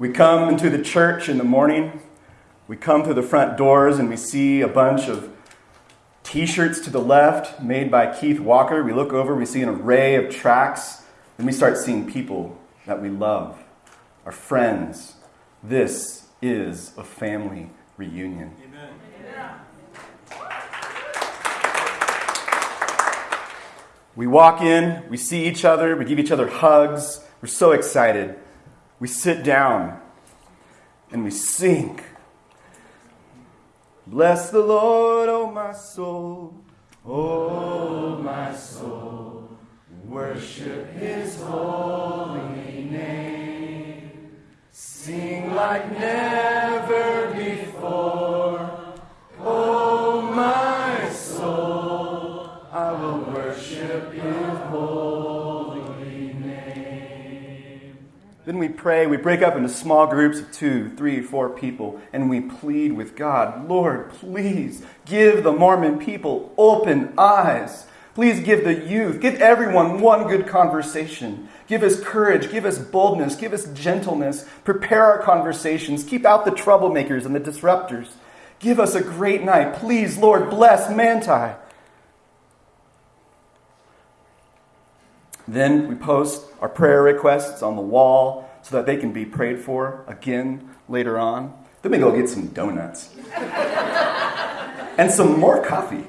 We come into the church in the morning. We come through the front doors and we see a bunch of t shirts to the left made by Keith Walker. We look over, we see an array of tracks, and we start seeing people that we love, our friends. This is a family reunion. Amen. We walk in, we see each other, we give each other hugs. We're so excited. We sit down and we sing. Bless the Lord, oh my soul. Oh my soul. Worship his holy name. Sing like never before. We pray, we break up into small groups of two, three, four people, and we plead with God Lord, please give the Mormon people open eyes Please give the youth, give everyone one good conversation. Give us courage, give us boldness, give us gentleness. Prepare our conversations. Keep out the troublemakers and the disruptors. Give us a great night. Please, Lord, bless Manti. Then we post our prayer requests on the wall so that they can be prayed for again later on. Then we go get some donuts and some more coffee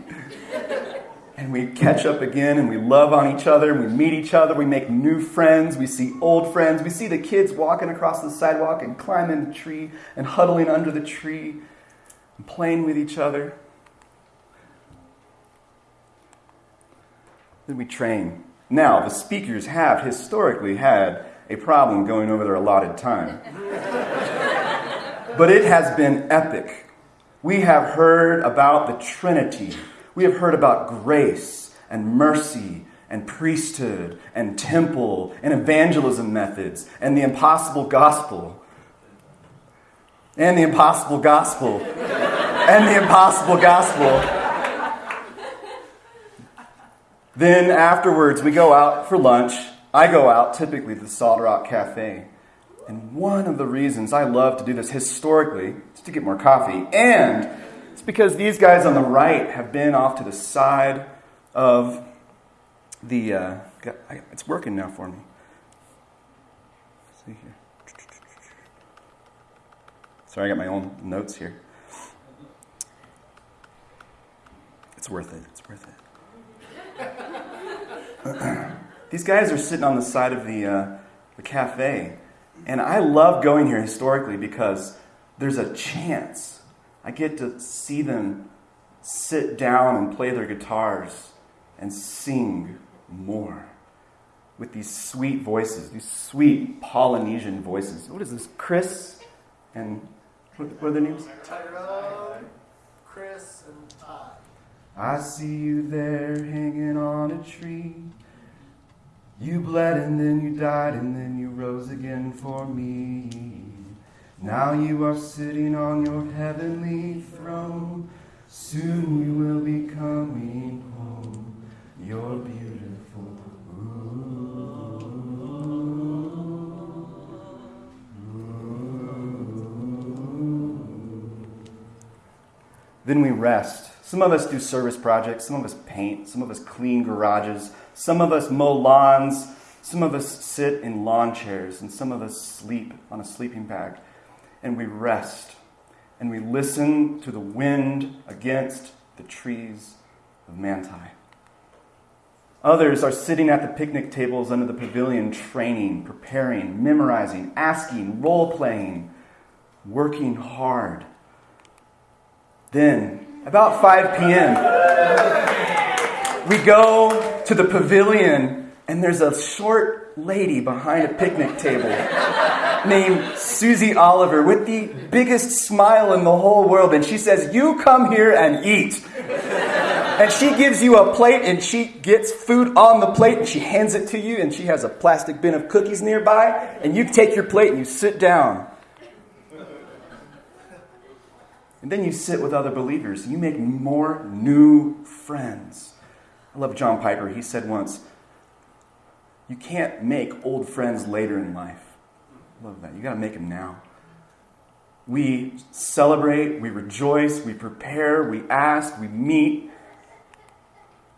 and we catch up again and we love on each other and we meet each other. We make new friends. We see old friends. We see the kids walking across the sidewalk and climbing the tree and huddling under the tree and playing with each other. Then we train. Now, the speakers have historically had a problem going over their allotted time. but it has been epic. We have heard about the Trinity we have heard about grace and mercy and priesthood and temple and evangelism methods and the impossible gospel. And the impossible gospel. and the impossible gospel. Then afterwards, we go out for lunch. I go out typically to the Solid Rock Cafe. And one of the reasons I love to do this historically is to get more coffee and it's because these guys on the right have been off to the side of the. Uh, it's working now for me. Let's see here. Sorry, I got my own notes here. It's worth it. It's worth it. These guys are sitting on the side of the, uh, the cafe, and I love going here historically because there's a chance I get to see them sit down and play their guitars and sing more with these sweet voices, these sweet Polynesian voices. What is this? Chris and what, what are their names? Tyrone, Chris, and Todd. I see you there hanging on a tree. You bled and then you died and then you rose again for me. Now you are sitting on your heavenly throne. Soon you will be coming home. You're beautiful. Then we rest. Some of us do service projects, some of us paint, some of us clean garages, some of us mow lawns, some of us sit in lawn chairs, and some of us sleep on a sleeping bag. And we rest and we listen to the wind against the trees of Manti. Others are sitting at the picnic tables under the pavilion, training, preparing, memorizing, asking, role playing, working hard. Then, about 5 p.m., we go to the pavilion, and there's a short lady behind a picnic table named Susie Oliver with the biggest smile in the whole world. And she says, You come here and eat. And she gives you a plate and she gets food on the plate and she hands it to you and she has a plastic bin of cookies nearby and you take your plate and you sit down. And then you sit with other believers you make more new friends. I love John Piper. He said once, You can't make old friends later in life I Love that. You got to make them now. We celebrate, we rejoice, we prepare, we ask, we meet.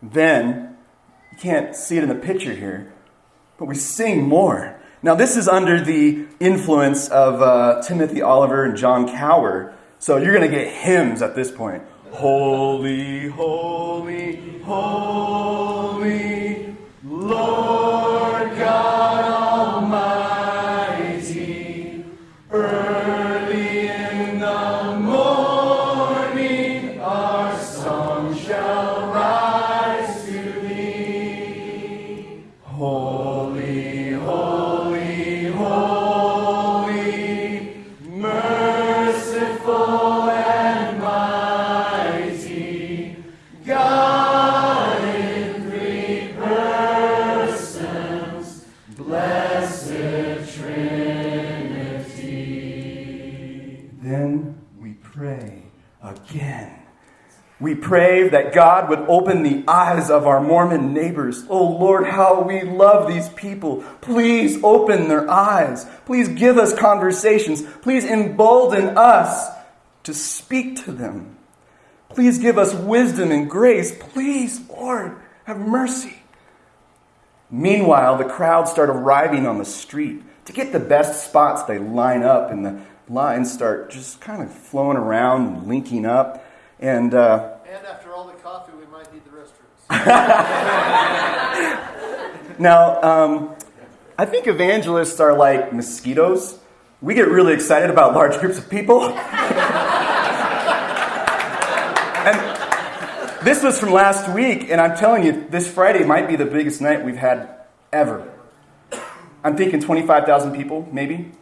Then, you can't see it in the picture here, but we sing more. Now, this is under the influence of uh, Timothy Oliver and John Cower. So you're going to get hymns at this point. Holy, holy, holy, Lord God Almighty. Pray that God would open the eyes of our Mormon neighbors. Oh Lord, how we love these people. Please open their eyes. Please give us conversations. Please embolden us to speak to them. Please give us wisdom and grace. Please, Lord, have mercy. Meanwhile, the crowds start arriving on the street. To get the best spots, they line up, and the lines start just kind of flowing around linking up. And uh, And after all the coffee, we might need the restrooms. Now, um, I think evangelists are like mosquitoes. We get really excited about large groups of people. and this was from last week, and I'm telling you, this Friday might be the biggest night we've had ever. I'm thinking 25,000 people, maybe.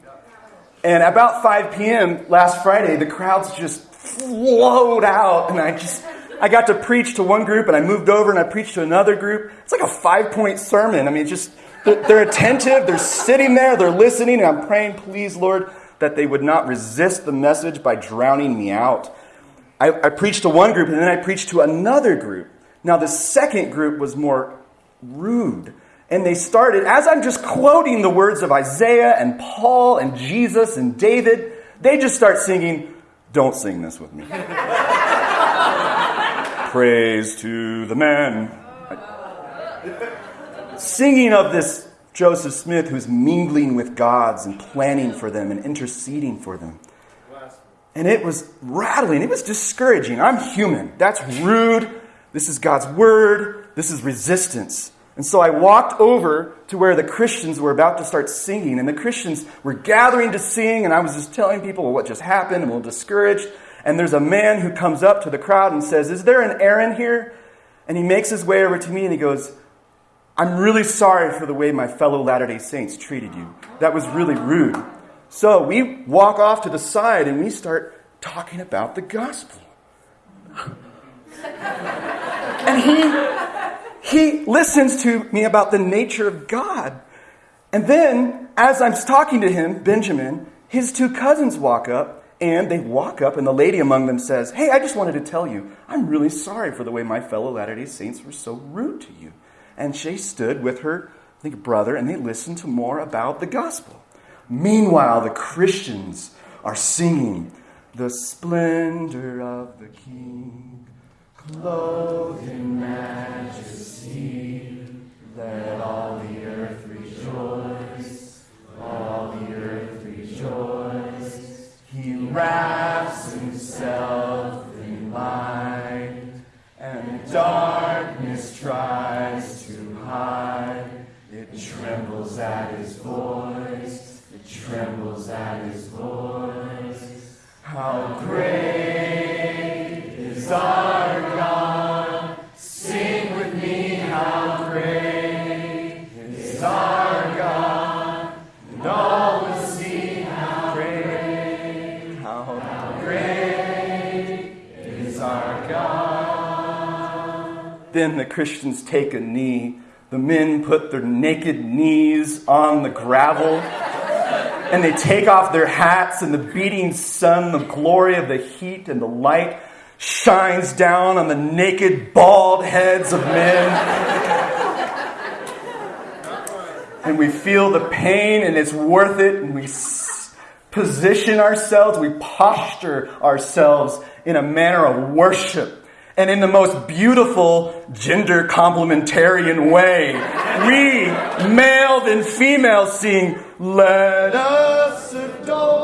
And about 5 p.m. last Friday, the crowds just flowed out, and I just I got to preach to one group, and I moved over and I preached to another group. It's like a five point sermon. I mean, just they're, they're attentive, they're sitting there, they're listening, and I'm praying, please, Lord, that they would not resist the message by drowning me out. I, I preached to one group, and then I preached to another group. Now, the second group was more rude. And they started, as I'm just quoting the words of Isaiah and Paul and Jesus and David, they just start singing, Don't sing this with me. Praise to the man. Singing of this Joseph Smith who's mingling with gods and planning for them and interceding for them. And it was rattling, it was discouraging. I'm human. That's rude. This is God's word. This is resistance. And so I walked over to where the Christians were about to start singing, and the Christians were gathering to sing, and I was just telling people what just happened, and little discouraged. And there's a man who comes up to the crowd and says, Is there an Aaron here? And he makes his way over to me and he goes, I'm really sorry for the way my fellow Latter day Saints treated you. That was really rude. So we walk off to the side and we start talking about the gospel. and he, he listens to me about the nature of God. And then, as I'm talking to him, Benjamin, his two cousins walk up and they walk up, and the lady among them says, Hey, I just wanted to tell you, I'm really sorry for the way my fellow Latter day Saints were so rude to you. And she stood with her, I think, brother, and they listened to more about the gospel. Meanwhile, the Christians are singing, The splendor of the King, clothed in Christians take a knee. The men put their naked knees on the gravel and they take off their hats, and the beating sun, the glory of the heat and the light shines down on the naked, bald heads of men. and we feel the pain and it's worth it and we position ourselves, we posture ourselves in a manner of worship. And in the most beautiful gender complementarian way, we, male and female, sing, Let us adore.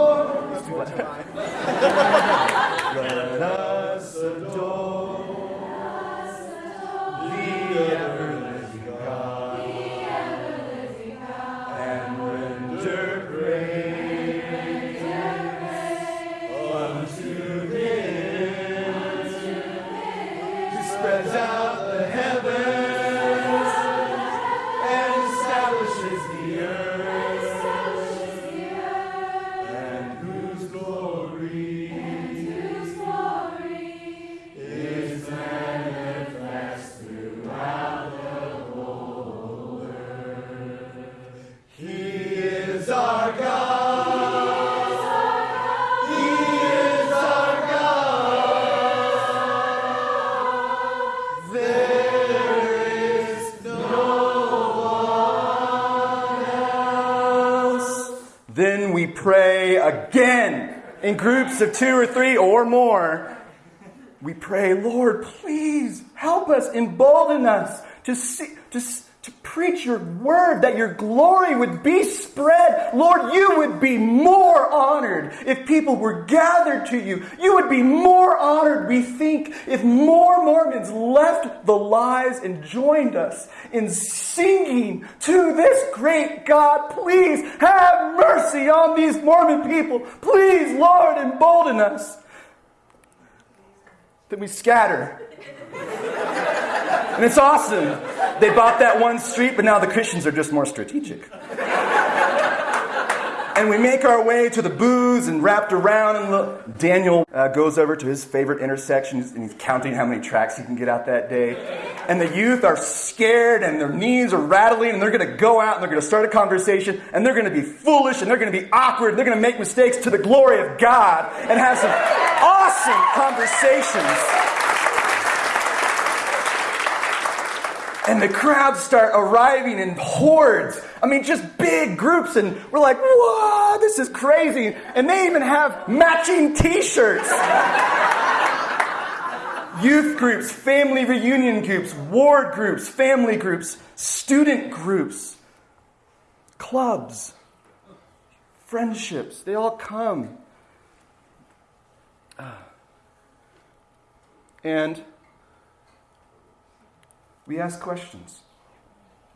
Again in groups of two or three or more. We pray, Lord, please help us, embolden us to see, to, to preach your word, that your glory would be spread. Lord, you would be more honored if people were gathered to you. You would be more honored, we think, if more Mormons left the lies and joined us in singing to this great God. Please have mercy on these Mormon people. Please, Lord, embolden us. Then we scatter. And it's awesome. They bought that one street, but now the Christians are just more strategic. And we make our way to the booths and wrapped around. And look, Daniel uh, goes over to his favorite intersections and he's counting how many tracks he can get out that day. And the youth are scared and their knees are rattling and they're going to go out and they're going to start a conversation and they're going to be foolish and they're going to be awkward and they're going to make mistakes to the glory of God and have some awesome conversations. And the crowds start arriving in hordes. I mean, just big groups. And we're like, whoa, this is crazy. And they even have matching t shirts. Youth groups, family reunion groups, ward groups, family groups, student groups, clubs, friendships. They all come. Ah. And we ask questions.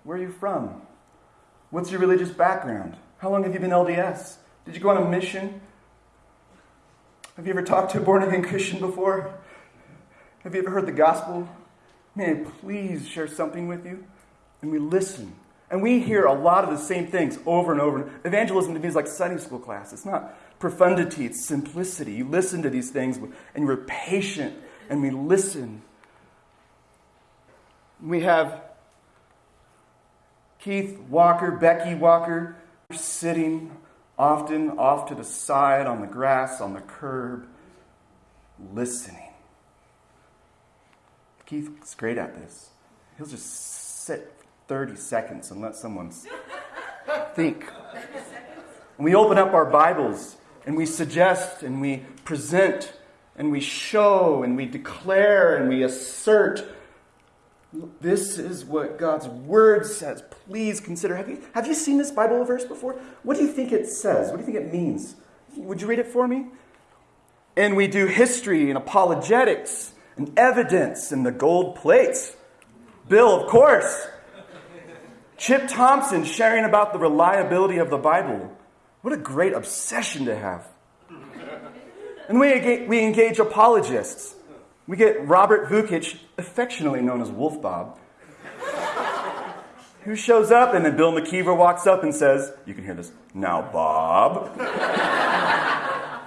Where are you from? What's your religious background? How long have you been LDS? Did you go on a mission? Have you ever talked to a born again Christian before? Have you ever heard the gospel? May I please share something with you? And we listen. And we hear a lot of the same things over and over. Evangelism to me is like Sunday school class. It's not profundity, it's simplicity. You listen to these things and you're patient, and we listen. We have Keith Walker, Becky Walker, sitting often off to the side on the grass, on the curb, listening. Keith's great at this. He'll just sit 30 seconds and let someone think. And we open up our Bibles and we suggest and we present and we show and we declare and we assert this is what God's word says. Please consider. Have you, have you seen this Bible verse before? What do you think it says? What do you think it means? Would you read it for me? And we do history and apologetics and evidence and the gold plates. Bill, of course. Chip Thompson sharing about the reliability of the Bible. What a great obsession to have. And we, we engage apologists. We get Robert Vukic, affectionately known as Wolf Bob, who shows up, and then Bill McKeever walks up and says, You can hear this, now, Bob.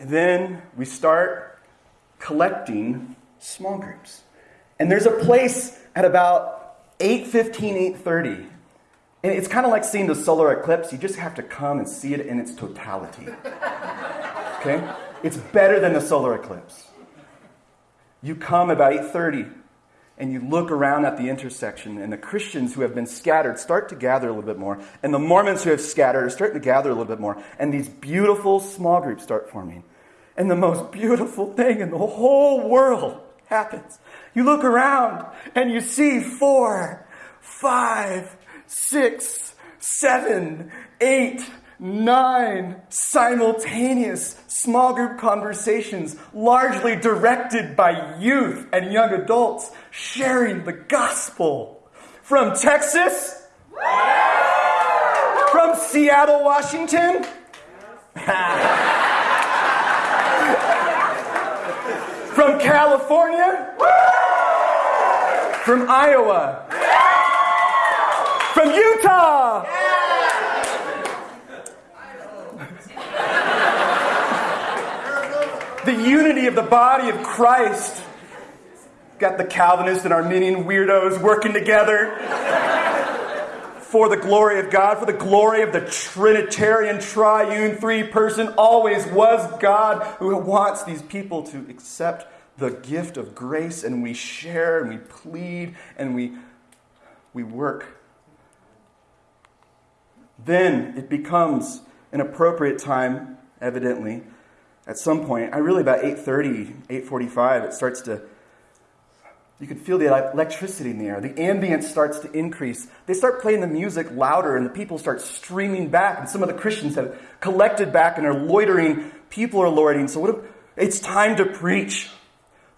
then we start collecting small groups. And there's a place at about 8.15, 8.30. And it's kind of like seeing the solar eclipse. You just have to come and see it in its totality. Okay? It's better than the solar eclipse. You come about 8:30 and you look around at the intersection, and the Christians who have been scattered start to gather a little bit more, and the Mormons who have scattered are starting to gather a little bit more, and these beautiful small groups start forming. And the most beautiful thing in the whole world happens. You look around and you see four, five, six, seven, eight, nine simultaneous small group conversations, largely directed by youth and young adults, sharing the gospel. From Texas? From Seattle, Washington? From California? From Iowa? From Utah? The unity of the body of Christ. Got the Calvinist and Arminian weirdos working together for the glory of God, for the glory of the Trinitarian, triune, three person, always was God who wants these people to accept the gift of grace and we share and we plead and we, we work. Then it becomes an appropriate time, evidently, at some point, I really about 8:30, 8:45, it starts to you can feel the electricity in the air. The ambience starts to increase. They start playing the music louder, and the people start streaming back. And some of the Christians have collected back and are loitering. People are loitering. So, what if, it's time to preach.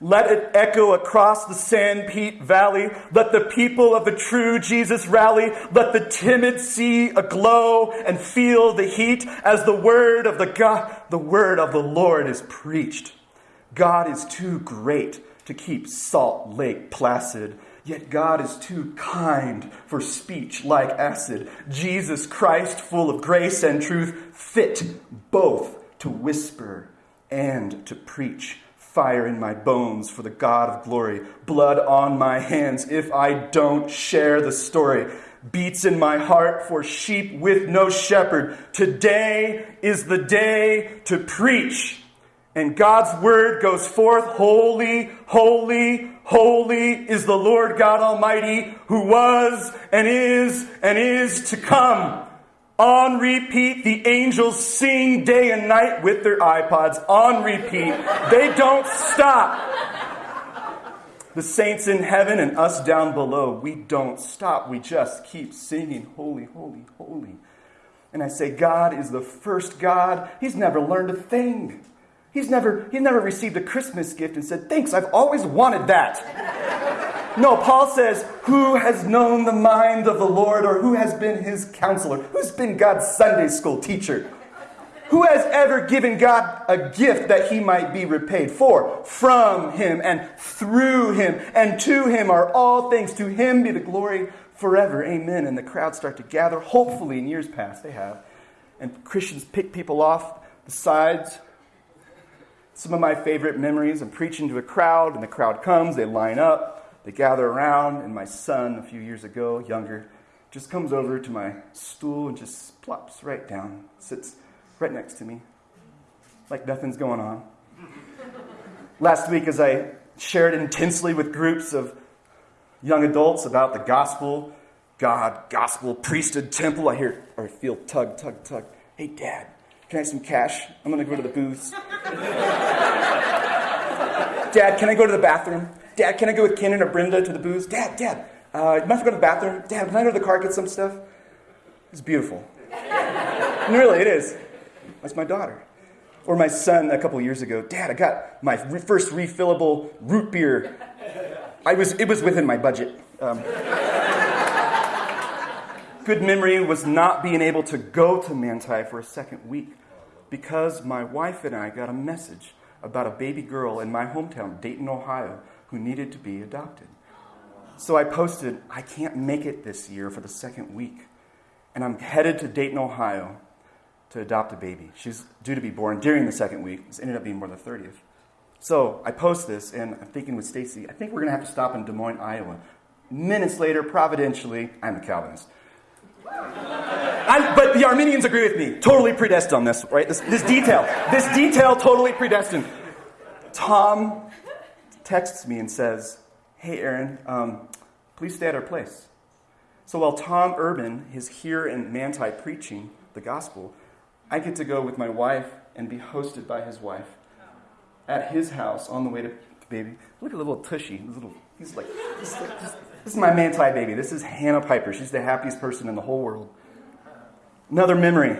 Let it echo across the Sanpete Valley. Let the people of the true Jesus rally. Let the timid see a glow and feel the heat as the word of the God, the word of the Lord is preached. God is too great to keep Salt Lake placid. Yet God is too kind for speech like acid. Jesus Christ, full of grace and truth, fit both to whisper and to preach fire in my bones for the God of glory, blood on my hands if I don't share the story. Beats in my heart for sheep with no shepherd. Today is the day to preach. And God's word goes forth Holy, holy, holy is the Lord God Almighty, who was and is and is to come. On repeat, the angels sing day and night with their iPods. On repeat. They don't stop. The saints in heaven and us down below, we don't stop. We just keep singing, Holy, holy, holy. And I say, God is the first God. He's never learned a thing. He's never, he's never received a Christmas gift and said, Thanks, I've always wanted that. No, Paul says, Who has known the mind of the Lord or who has been his counselor? Who's been God's Sunday school teacher? Who has ever given God a gift that he might be repaid for? From him and through him and to him are all things. To him be the glory forever. Amen. And the crowds start to gather. Hopefully, in years past, they have. And Christians pick people off the sides. Some of my favorite memories I'm preaching to a crowd, and the crowd comes, they line up. They gather around, and my son, a few years ago, younger, just comes over to my stool and just plops right down, sits right next to me, like nothing's going on. Last week, as I shared intensely with groups of young adults about the gospel, God, gospel, priesthood, temple, I hear or feel tug, tug, tug. Hey, Dad, can I have some cash? I'm going to go to the booths. Dad, can I go to the bathroom? Dad, can I go with Kenan or Brenda to the booths? Dad, Dad, uh, you might have to go to the bathroom. Dad, can I go to the car and get some stuff? It's beautiful. and really, it is. That's my daughter. Or my son a couple years ago. Dad, I got my first refillable root beer. I was, it was within my budget. Um, good memory was not being able to go to Manti for a second week because my wife and I got a message about a baby girl in my hometown, Dayton, Ohio, who needed to be adopted. So I posted, I can't make it this year for the second week. And I'm headed to Dayton, Ohio to adopt a baby. She's due to be born during the second week. This ended up being more the 30th. So I post this, and I'm thinking with Stacy, I think we're going to have to stop in Des Moines, Iowa. Minutes later, providentially, I'm a Calvinist. I'm, but the Arminians agree with me. Totally predestined on this, right? This, this detail. This detail, totally predestined. Tom texts me and says, Hey, Aaron, um, please stay at our place. So while Tom Urban is here in Manti preaching the gospel, I get to go with my wife and be hosted by his wife at his house on the way to baby. Look at little tushy. This little, he's like, this, this, this is my Manti baby. This is Hannah Piper. She's the happiest person in the whole world. Another memory.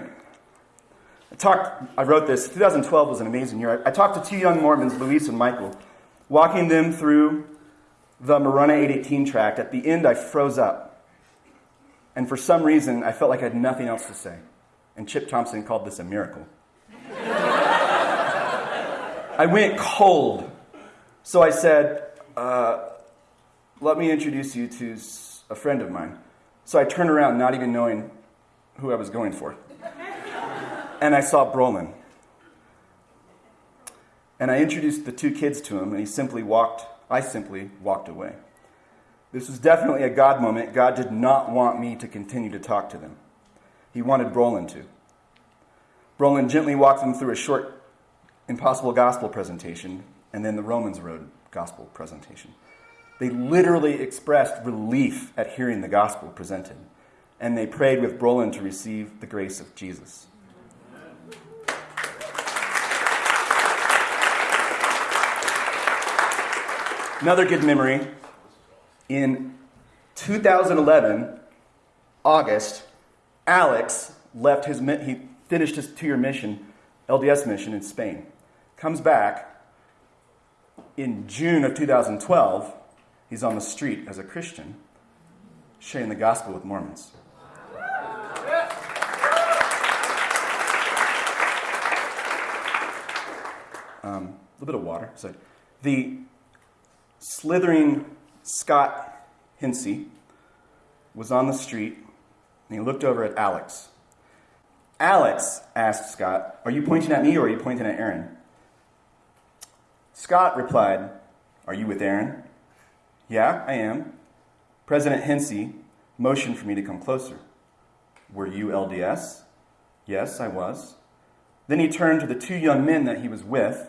I talked, I wrote this. 2012 was an amazing year. I, I talked to two young Mormons, Luis and Michael, walking them through the Marana 818 tract. At the end, I froze up. And for some reason, I felt like I had nothing else to say. And Chip Thompson called this a miracle. I went cold. So I said, uh, Let me introduce you to a friend of mine. So I turned around, not even knowing who I was going for and I saw Brolin. And I introduced the two kids to him, and he simply walked, I simply walked away. This was definitely a God moment. God did not want me to continue to talk to them. He wanted Brolin to. Brolin gently walked them through a short Impossible Gospel presentation and then the Romans Road Gospel presentation. They literally expressed relief at hearing the gospel presented, and they prayed with Brolin to receive the grace of Jesus. Another good memory in 2011, August, Alex left his, he finished his two year mission, LDS mission in Spain. Comes back in June of 2012, he's on the street as a Christian, sharing the gospel with Mormons. Um, a little bit of water. So the slithering Scott Hinsey was on the street and he looked over at Alex. Alex asked Scott, Are you pointing at me or are you pointing at Aaron? Scott replied, Are you with Aaron? Yeah, I am. President Hinsey motioned for me to come closer. Were you LDS? Yes, I was. Then he turned to the two young men that he was with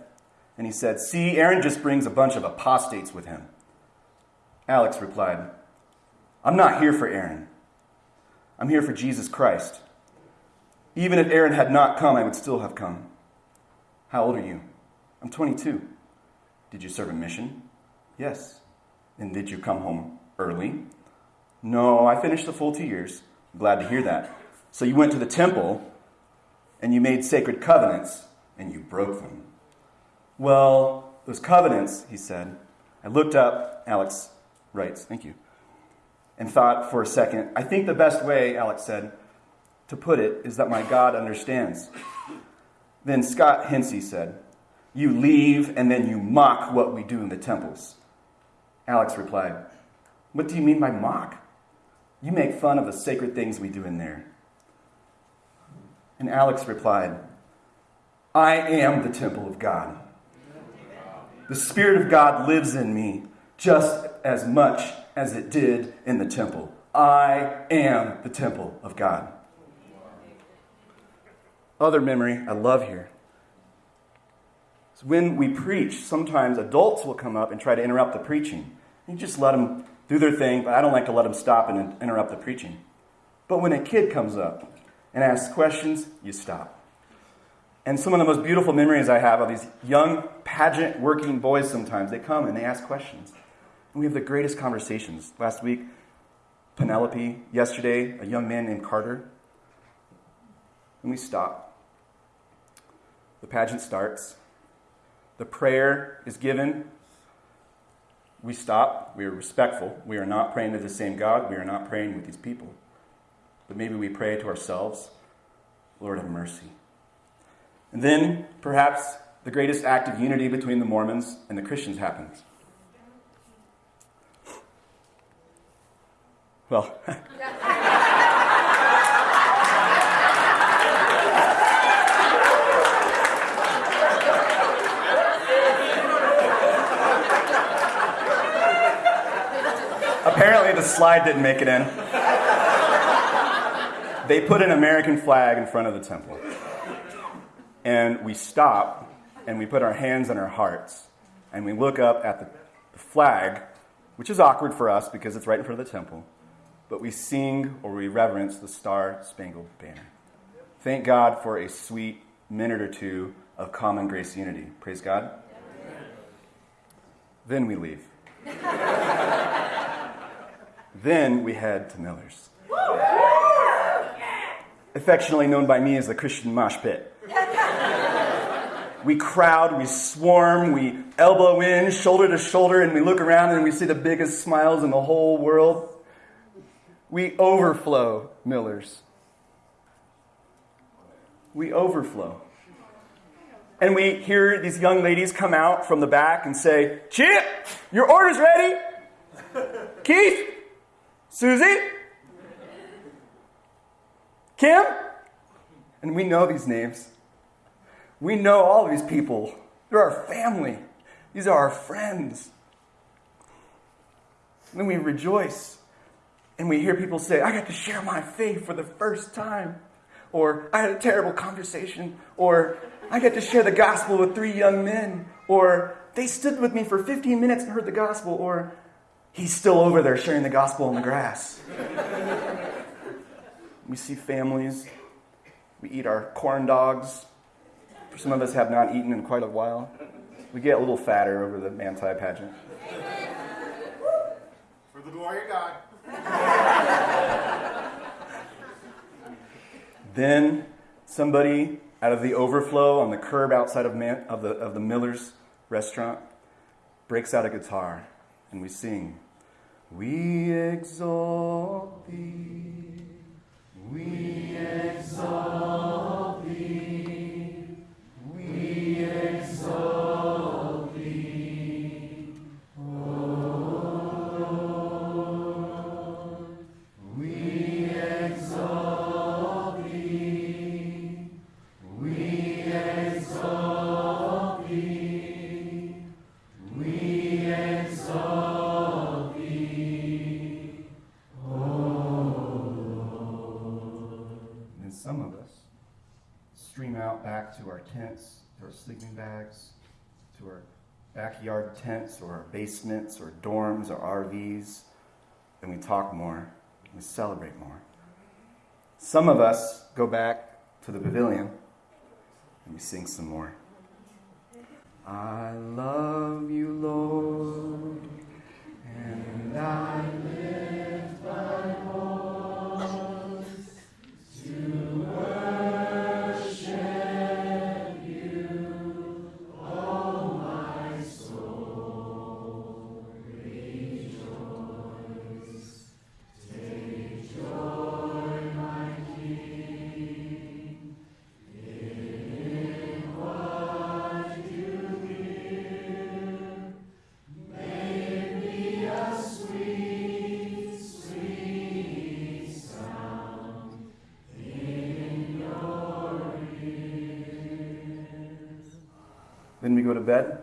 and he said, See, Aaron just brings a bunch of apostates with him. Alex replied, I'm not here for Aaron. I'm here for Jesus Christ. Even if Aaron had not come, I would still have come. How old are you? I'm 22. Did you serve a mission? Yes. And did you come home early? No, I finished the full two years. glad to hear that. So you went to the temple and you made sacred covenants and you broke them. Well, those covenants, he said. I looked up, Alex writes, thank you, and thought for a second. I think the best way, Alex said, to put it is that my God understands. Then Scott Hinsey said, You leave and then you mock what we do in the temples. Alex replied, What do you mean by mock? You make fun of the sacred things we do in there. And Alex replied, I am the temple of God. The Spirit of God lives in me just as much as it did in the temple. I am the temple of God. Other memory I love here. when we preach, sometimes adults will come up and try to interrupt the preaching. You just let them do their thing, but I don't like to let them stop and interrupt the preaching. But when a kid comes up and asks questions, you stop. And some of the most beautiful memories I have of these young pageant working boys sometimes, they come and they ask questions. And we have the greatest conversations. Last week, Penelope, yesterday, a young man named Carter. And we stop. The pageant starts. The prayer is given. We stop. We are respectful. We are not praying to the same God. We are not praying with these people. But maybe we pray to ourselves Lord, have mercy. And then, perhaps, the greatest act of unity between the Mormons and the Christians happens. Well, apparently the slide didn't make it in. They put an American flag in front of the temple and we stop and we put our hands on our hearts and we look up at the, flag which is awkward for us because it's right in front of the temple, but we sing or we reverence the Star Spangled Banner. Thank God for a sweet minute or two of common grace unity. Praise God. Then we leave. then we head to Miller's. Affectionately known by me as the Christian mosh pit. We crowd, we swarm, we elbow in, shoulder to shoulder, and we look around and we see the biggest smiles in the whole world. We overflow, Millers. We overflow. And we hear these young ladies come out from the back and say, Chip, your order's ready. Keith, Susie, Kim. And we know these names. We know all these people. They're our family. These are our friends. And then we rejoice. And we hear people say, I got to share my faith for the first time. Or I had a terrible conversation. Or I got to share the gospel with three young men. Or they stood with me for 15 minutes and heard the gospel. Or he's still over there sharing the gospel in the grass. we see families. We eat our corn dogs. Some of us have not eaten in quite a while. We get a little fatter over the Manti pageant. For the glory of God. then somebody out of the overflow on the curb outside of, Man, of, the, of the Miller's restaurant breaks out a guitar and we sing, We exalt thee, we exalt backyard tents or basements or dorms or RVs, and we talk more, we celebrate more. Some of us go back to the pavilion and we sing some more. I love you, Lord, and I go to bed